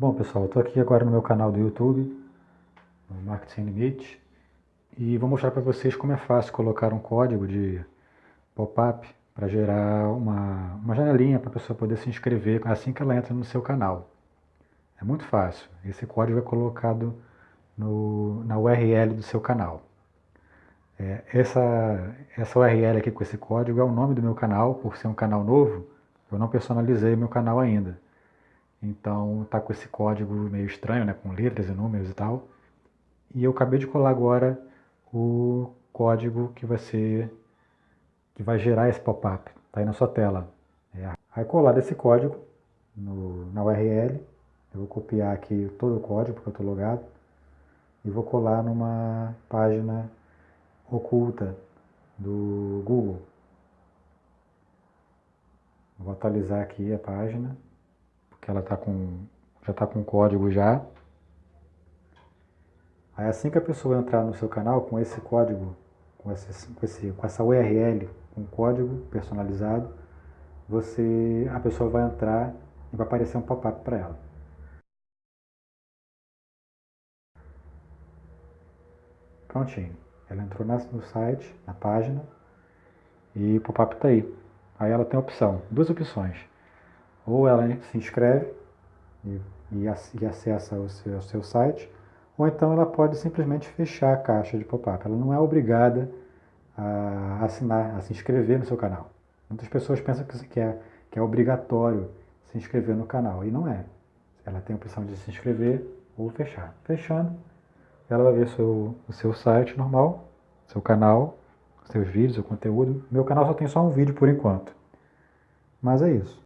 Bom pessoal, estou aqui agora no meu canal do YouTube, no Marketing Sem Limite, e vou mostrar para vocês como é fácil colocar um código de pop-up para gerar uma, uma janelinha para a pessoa poder se inscrever assim que ela entra no seu canal. É muito fácil, esse código é colocado no, na URL do seu canal. É, essa, essa URL aqui com esse código é o nome do meu canal, por ser um canal novo, eu não personalizei meu canal ainda. Então tá com esse código meio estranho, né, com letras e números e tal. E eu acabei de colar agora o código que vai ser que vai gerar esse pop-up. Tá aí na sua tela. É. Aí colar esse código no, na URL. Eu vou copiar aqui todo o código porque eu estou logado e vou colar numa página oculta do Google. Vou atualizar aqui a página que ela tá com, já está com código já. Aí assim que a pessoa entrar no seu canal com esse código, com, esse, com, esse, com essa URL, com código personalizado, você, a pessoa vai entrar e vai aparecer um pop-up para ela. Prontinho. Ela entrou no site, na página, e o pop-up está aí. Aí ela tem a opção, duas opções. Ou ela se inscreve e, e, acessa o seu, o seu site, ou então ela pode simplesmente fechar a caixa de pop-up. Ela não é obrigada a assinar, a se inscrever no seu canal. Muitas pessoas pensam que é, que é obrigatório se inscrever no canal, e não é. Ela tem a opção de se inscrever ou fechar. Fechando, ela vai ver seu, o seu site normal, seu canal, seus vídeos, seu conteúdo. Meu canal só tem só um vídeo por enquanto. Mas é isso.